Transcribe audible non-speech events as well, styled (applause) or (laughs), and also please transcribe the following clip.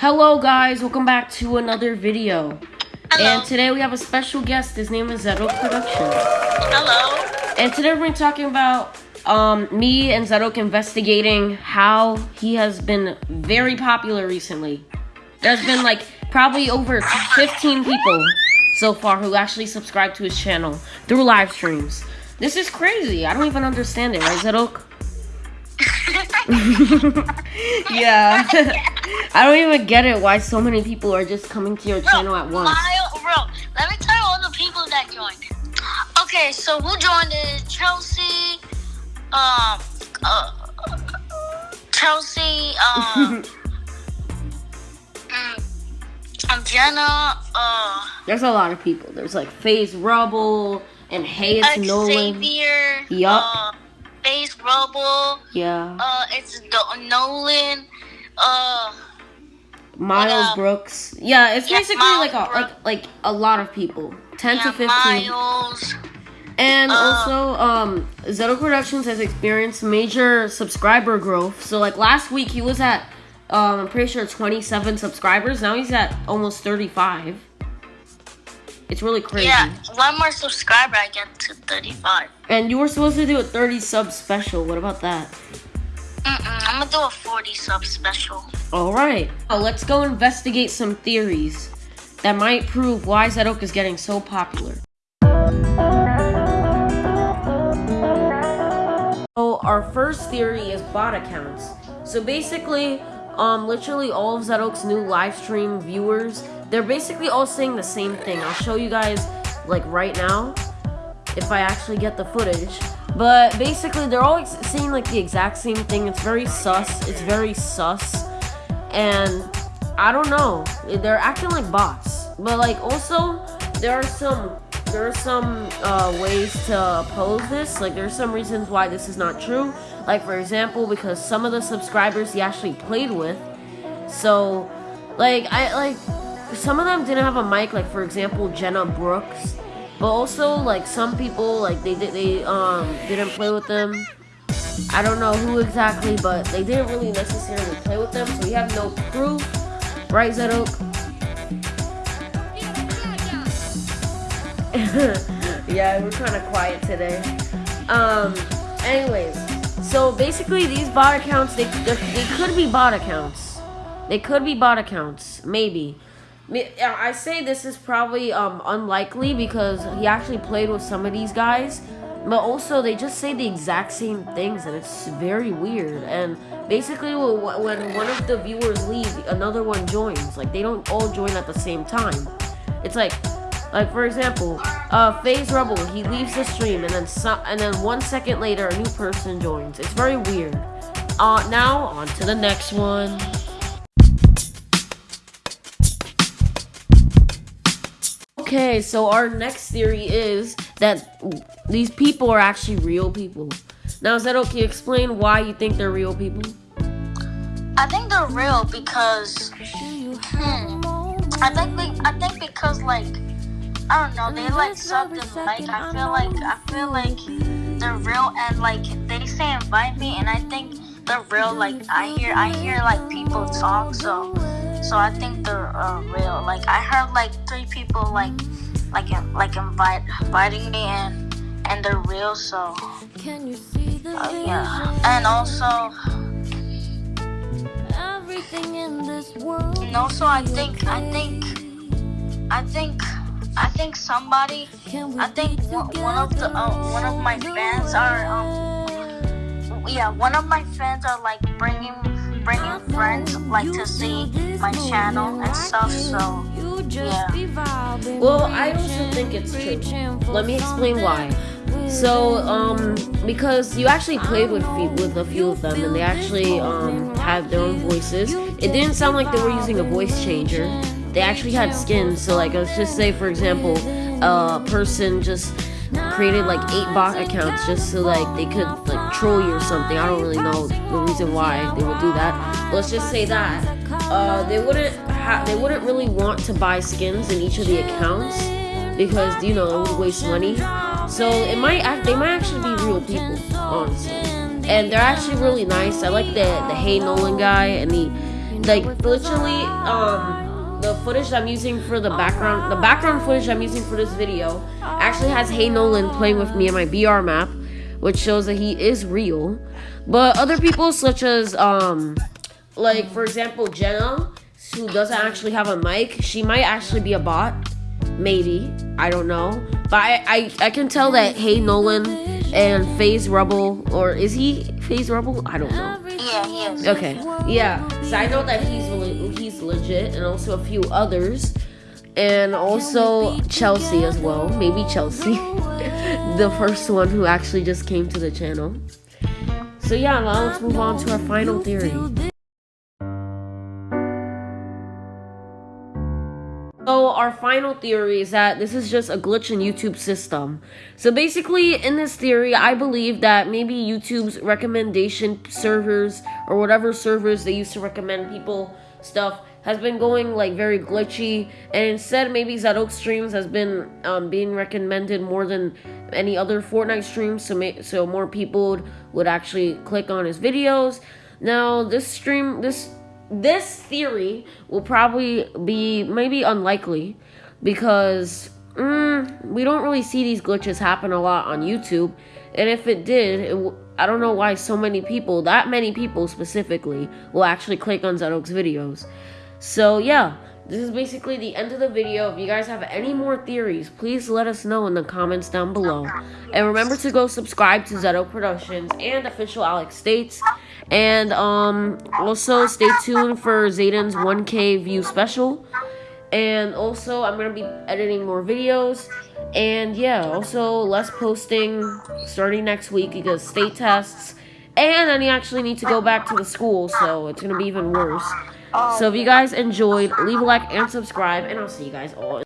Hello guys, welcome back to another video. Hello. And today we have a special guest. His name is Zedok Productions. Hello. And today we're going to be talking about um, me and Zedok investigating how he has been very popular recently. There's been like probably over 15 people so far who actually subscribe to his channel through live streams. This is crazy. I don't even understand it, right, Zedok? (laughs) (laughs) yeah. (laughs) I don't even get it why so many people are just coming to your channel at once. Bro, let me tell you all the people that joined. Okay, so who joined is Chelsea, um, uh, Chelsea, um, (laughs) mm, um, Jenna, uh, There's a lot of people. There's like FaZe Rubble and Hayes Nolan. Xavier, Yup. uh, FaZe Rubble, Yeah. uh, it's Do- Nolan, uh, Miles uh, Brooks. Yeah, it's yeah, basically Miles like a Brooks. like like a lot of people. 10 yeah, to 15. Miles, And Uh, also, um, Zedok Productions has experienced major subscriber growth. So, like last week, he was at, um, I'm pretty sure 27 subscribers. Now he's at almost 35. It's really crazy. yeah, one more subscriber, I get to 35. And you were supposed to do a 30 sub special. What about that? I'm gonna do a 40 sub special. All right. Now, let's go investigate some theories that might prove why Zedok is getting so popular. So our first theory is bot accounts. So basically, um, literally all of Zedok's new live stream viewers, they're basically all saying the same thing. I'll show you guys like right now if I actually get the footage. But basically, they're all saying like the exact same thing. It's very sus. It's very sus, and I don't know. They're acting like bots. But like also, there are some there are some uh, ways to oppose this. Like there's some reasons why this is not true. Like for example, because some of the subscribers he actually played with. So, like I like some of them didn't have a mic. Like for example, Jenna Brooks. But also, like some people, like they they um didn't play with them. I don't know who exactly, but they didn't really necessarily play with them, so we have no proof, right, Zedok? (laughs) yeah, we're kind of quiet today. Um, anyways, so basically, these bot accounts, they they could be bot accounts. They could be bot accounts, maybe. I say this is probably um, unlikely because he actually played with some of these guys, but also they just say the exact same things and it's very weird. And basically, when one of the viewers leave, another one joins. Like they don't all join at the same time. It's like, like for example, uh, FaZe Rebel he leaves the stream and then some, and then one second later a new person joins. It's very weird. Uh, now on to the next one. Okay, so our next theory is that these people are actually real people. Now, is that okay? Explain why you think they're real people. I think they're real because, hmm, I think I think because like, I don't know, they like and like. I feel like I feel like they're real and like they say invite me and I think they're real. Like I hear I hear like people talk so. So I think they're uh, real. Like I heard like three people like like like invite inviting me and and they're real. So can you uh, yeah. And also and also I think I think I think I think somebody I think one, one of the uh, one of my fans are um yeah one of my fans are like bringing bringing friends like to see my channel and stuff. So yeah. Well, I also think it's true. Let me explain why. So, um, because you actually played with with a few of them, and they actually um had their own voices. It didn't sound like they were using a voice changer. They actually had skins. So, like, let's just say, for example, a person just created like eight bot accounts just so like they could like troll you or something. I don't really know the reason why they would do that. Let's just say that uh, they wouldn't ha- they wouldn't really want to buy skins in each of the accounts because you know it would waste money. So it might act they might actually be real people, honestly. And they're actually really nice. I like the the Hey Nolan guy and the like literally um the footage I'm using for the background the background footage I'm using for this video actually has Hey Nolan playing with me in my BR map, which shows that he is real. But other people such as um like for example Jenna, who doesn't actually have a mic, she might actually be a bot. Maybe. I don't know. But I, I, I can tell that Hey Nolan and FaZe Rubble or is he FaZe Rubble? I don't know. Yeah, he is. Okay, yeah. So I know that he's legit, and also a few others, and also Chelsea as well. Maybe Chelsea, (laughs) the first one who actually just came to the channel. So yeah, now let's move on to our final theory. So our final theory is that this is just a glitch in YouTube system. So basically, in this theory, I believe that maybe YouTube's recommendation servers or whatever servers they used to recommend people stuff has been going like very glitchy, and instead maybe Zedok streams has been um, being recommended more than any other Fortnite streams, so ma- so more people would, would actually click on his videos. Now this stream this this theory will probably be maybe unlikely because mm, we don't really see these glitches happen a lot on YouTube. And if it did, it w- I don't know why so many people, that many people specifically, will actually click on Zedok's videos. So yeah, this is basically the end of the video. If you guys have any more theories, please let us know in the comments down below. And remember to go subscribe to Zedok Productions and official Alex States. And um also stay tuned for Zayden's 1K view special. And also I'm gonna be editing more videos. And yeah, also less posting starting next week because state tests. And then you actually need to go back to the school, so it's gonna be even worse. So if you guys enjoyed, leave a like and subscribe, and I'll see you guys all.